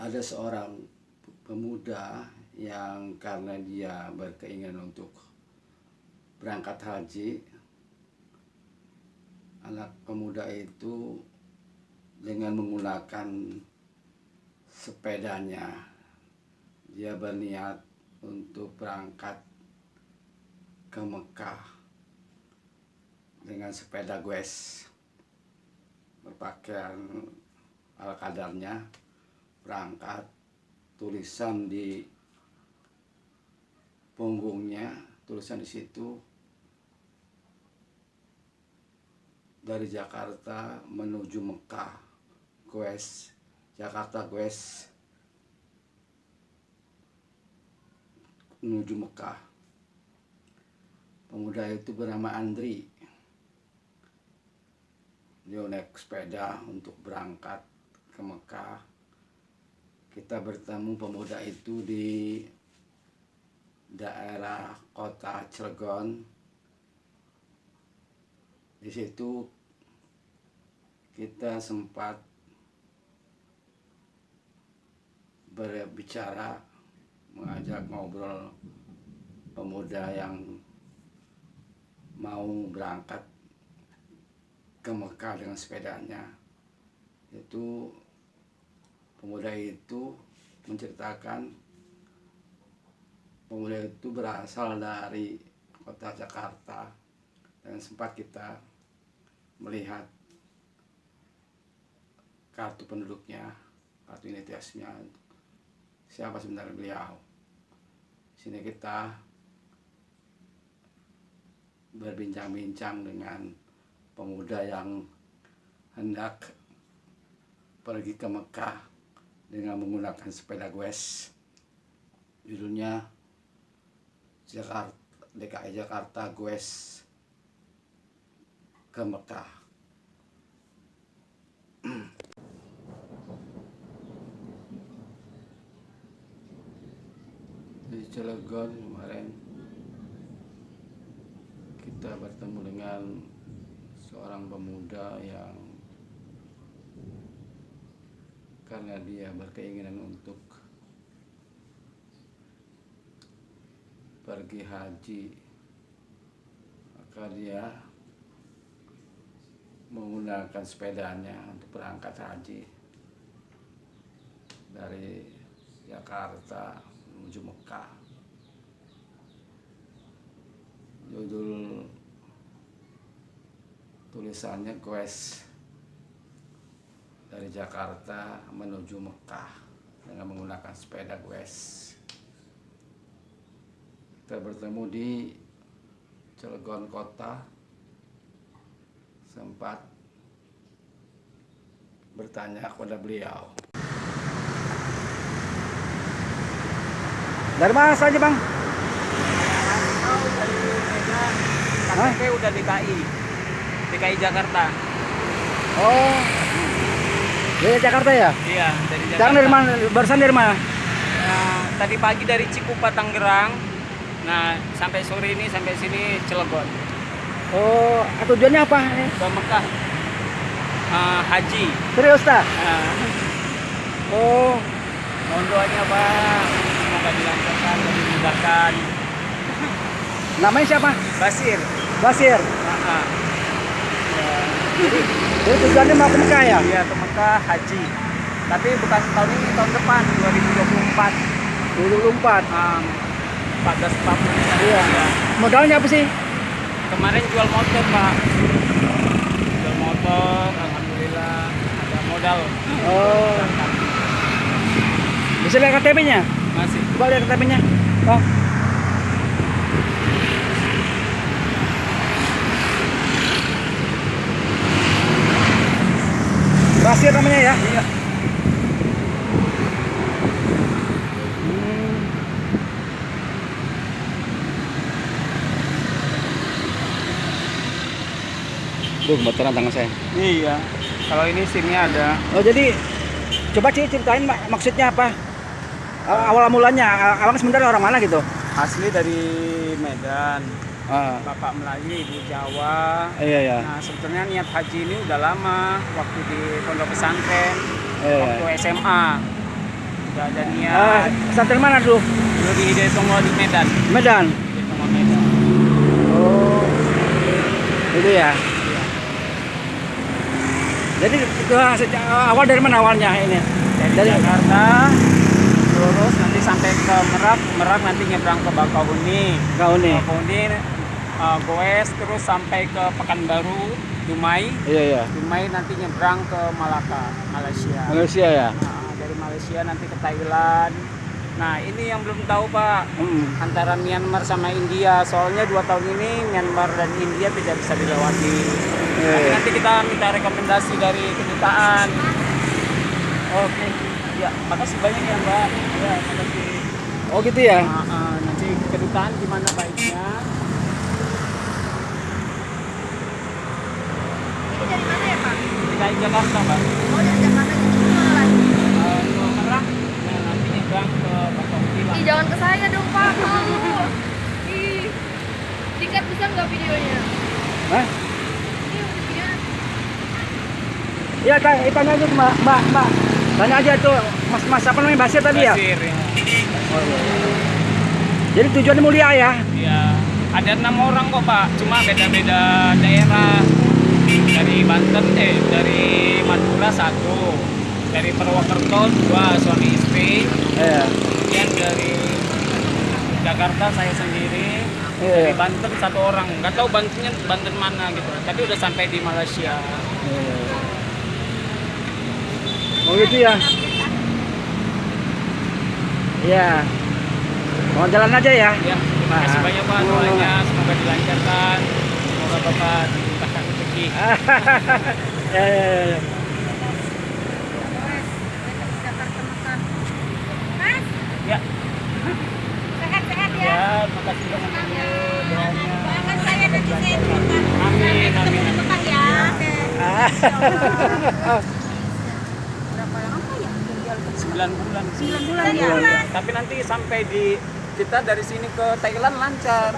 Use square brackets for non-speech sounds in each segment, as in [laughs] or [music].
ada seorang pemuda yang karena dia berkeinginan untuk berangkat haji anak pemuda itu dengan menggunakan sepedanya dia berniat untuk berangkat ke Mekah dengan sepeda goes berpakaian ala kadarnya berangkat tulisan di punggungnya tulisan di situ. Dari Jakarta menuju Mekah goes Jakarta goes menuju Mekah. Pemuda itu bernama Andri. Dia naik sepeda untuk berangkat ke Mekah kita bertemu pemuda itu di daerah kota Cilegon. Di situ kita sempat berbicara mengajak ngobrol pemuda yang mau berangkat ke Mekah dengan sepedanya. Itu pemuda itu menceritakan pemuda itu berasal dari kota Jakarta dan sempat kita melihat kartu penduduknya kartu identitasnya siapa sebenarnya beliau. Sini kita berbincang-bincang dengan pemuda yang hendak pergi ke Mekah dengan menggunakan sepeda goes judulnya Jakarta DKI Jakarta goes ke Mekah. [clears throat] Di Cilegon kemarin kita bertemu dengan seorang pemuda yang karena dia berkeinginan untuk pergi haji maka dia menggunakan sepedanya untuk berangkat haji dari Jakarta menuju Mekah. Judul tulisannya quest dari Jakarta menuju Mekah dengan menggunakan sepeda goes. Kita bertemu di Cilegon Kota, sempat bertanya kepada beliau. Dari mana saja bang? dari Medan, KTP udah DKI, DKI Jakarta. Oh, dari Jakarta ya? Iya, dari Jakarta. Sekarang dari mana? Barusan dari mana? Nah, tadi pagi dari Cikupa Tangerang. Nah, sampai sore ini sampai sini Cilegon. Oh, tujuannya apa? Ke Mekah. Ah, haji. Serius tak? Nah, Oh, mohon doanya Pak, semoga dilancarkan dan dimudahkan. namanya siapa? Basir. Basir. Nah, ah. Jadi tujuannya mau ke Mekah ya? Iya, ke Mekah haji. Tapi bukan tahun ini, tahun depan 2024. 2024. Um, 14 40 Iya. Modalnya apa sih? Kemarin jual motor, Pak. Jual motor, alhamdulillah ada modal. Oh, bisa lihat KTP-nya? Masih. Coba lihat KTP-nya. Oh. Basir namanya ya? Iya. Hmm. Duh, gemeteran tangan saya. Iya. Kalau ini SIM-nya ada. Oh, jadi coba sih ceritain mak- maksudnya apa? Awal, awal mulanya, a- abang sebenarnya orang mana gitu? Asli dari Medan. Ah, Bapak Melayu, Ibu Jawa. iya ya. Nah, sebetulnya niat haji ini udah lama waktu di pondok pesantren, Iya, iya. waktu SMA. udah ada Ah, niat pesantren mana dulu? dulu di Hidayat Songo di Medan Medan. Medan Oh. Itu ya. Jadi itu sejak awal dari mana awalnya ini? dari, Dari Jakarta lurus nanti sampai ke Merak Merak nanti nyebrang ke Bakauheni kau nih. Bakauheni uh, goes terus sampai ke Pekanbaru Dumai. Iya iya. Dumai nanti nyebrang ke Malaka Malaysia. Malaysia ya. Nah, dari Malaysia nanti ke Thailand. Nah ini yang belum tahu Pak. Hmm. antara Myanmar sama India. Soalnya dua tahun ini Myanmar dan India tidak bisa dilewati. Iya, Tapi iya. nanti kita minta rekomendasi dari kedutaan. Oke. Ya makasih banyak ya Mbak. Ya makasih. Oh gitu ya. Nah, eh, nanti kedutaan gimana baiknya Ini dari mana ya Pak? DKI Jakarta Mbak Oh dari Jakarta jadi mana lagi? Eh, ke Merak nah, nanti nyebrang ke Bakauheni lah Ih jangan ke saya dong Pak, malu. [laughs] Ih, dikat bisa nggak videonya? Hah? Iya, tanya, eh, tanya aja Mbak, Mbak, Mbak. Tanya aja tuh, Mas, Mas apa namanya Basir tadi ya? Basir, ya. Jadi tujuannya mulia ya? Ya, ada enam orang kok Pak, cuma beda-beda daerah. Dari Banten, eh dari Madura satu, dari Purwokerto dua suami istri, Iya. kemudian dari Jakarta saya sendiri, dari Iya. Banten satu orang. Nggak tahu Bantennya Banten mana gitu, tapi udah sampai di Malaysia. Oh gitu ya? Iya. Mau jalan aja ya? Ya, terima kasih Ah. banyak Pak doanya, semoga dilancarkan, semoga Bapak rezeki. [laughs] ya, ya, ya, ya. Mas, Ya, sehat-sehat ya. ya, makasih banyak doanya. Doakan saya dan saya di Mekah. Amin, Sampai ketemu amin. di Mekah ya. Berapa lama? 9 bulan. 9 bulan ya. Tapi nanti sampai di kita dari sini ke Thailand lancar.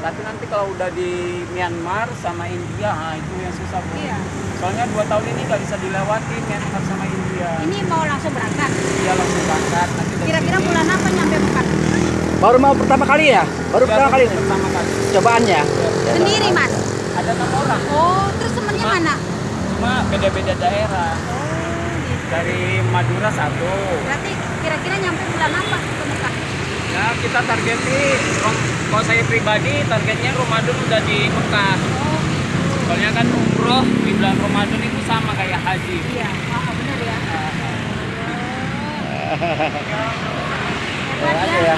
Tapi nanti kalau udah di Myanmar sama India, nah itu yang susah Bu. Iya. Soalnya dua tahun ini nggak bisa dilewati Myanmar sama India. Ini mau langsung berangkat. Dia langsung berangkat. Kira-kira bulan apa nyampe Mekah? Baru mau pertama kali ya? Baru Ya, pertama kali? Pertama kali. Cobaannya? Sendiri Mas. Ada enam orang. Oh, terus temennya Ma. mana? Cuma beda-beda daerah. Dari Madura satu. Berarti kira-kira nyampe bulan apa ke Mekah? Ya kita targetin. Kalau saya pribadi targetnya Ramadan udah di Mekah. Soalnya kan umroh di bulan Ramadan itu sama kayak haji. iya. Oh, benar ya. Ya,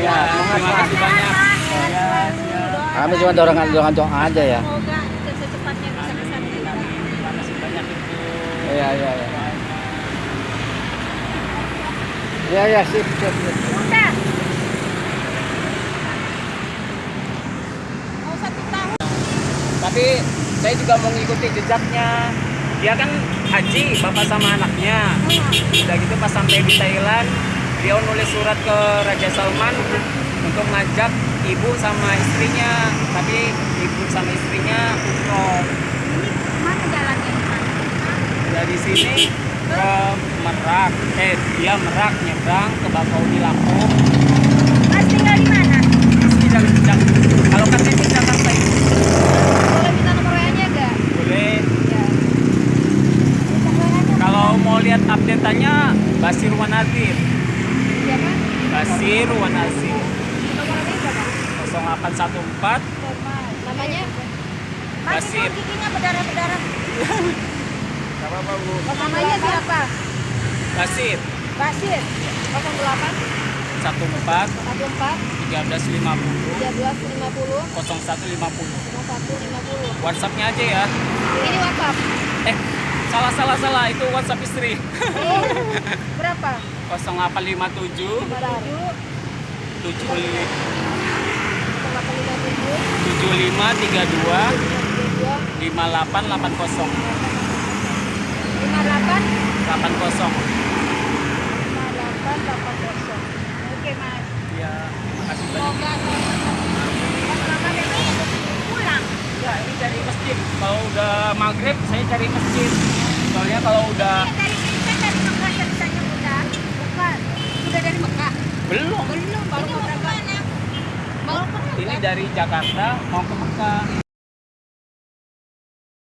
ya. Semangat. Ya. Kami cuma dorongan dorongan doa aja ya. Semoga secepatnya bisa ke sana. Terima kasih banyak itu. Iya, iya, iya. Iya, iya, sip, sip, sip. Udah. Mau satu tahun. Tapi saya juga mau ngikuti jejaknya. Dia kan haji, bapak sama anaknya. Udah gitu pas sampai di Thailand, dia nulis surat ke Raja Salman untuk ngajak ibu sama istrinya. Tapi ibu sama istrinya umroh. Ini mana jalannya? Dari sini ke Merak, eh dia Merak nyebrang ke Bakauheni Lampung. Mas tinggal di mana? Sini dari Jejak. Kalau KTP Jakarta itu Boleh minta nomor WA-nya enggak? boleh. Ya. Minta WA-nya. Kalau mau lihat update-nya Basir Wanazir. Siapa? Basir Wanazir Nomor WA berapa? 0814 Namanya? Mas Basir. itu giginya berdarah-berdarah. Apa-apa Bu. Namanya siapa? Basir Basir. 08 14 14 1350 1350 0150 5150. WhatsAppnya aja ya. Ini WhatsApp. Eh, salah salah salah itu WhatsApp istri. Oh, berapa? 0857 Berapa? 75 75 32 0857 58 5880 58 80. 80. Oke, Mas. Ya, makasih banyak. Semoga ini pulang. Ya, ini cari masjid. Kalau udah maghrib, saya cari masjid. Soalnya kalau udah Ini dari kita dari Mekah ceritanya udah. Belum. Belum, baru mau berangkat. Baru Ini dari Jakarta mau ke Mekah.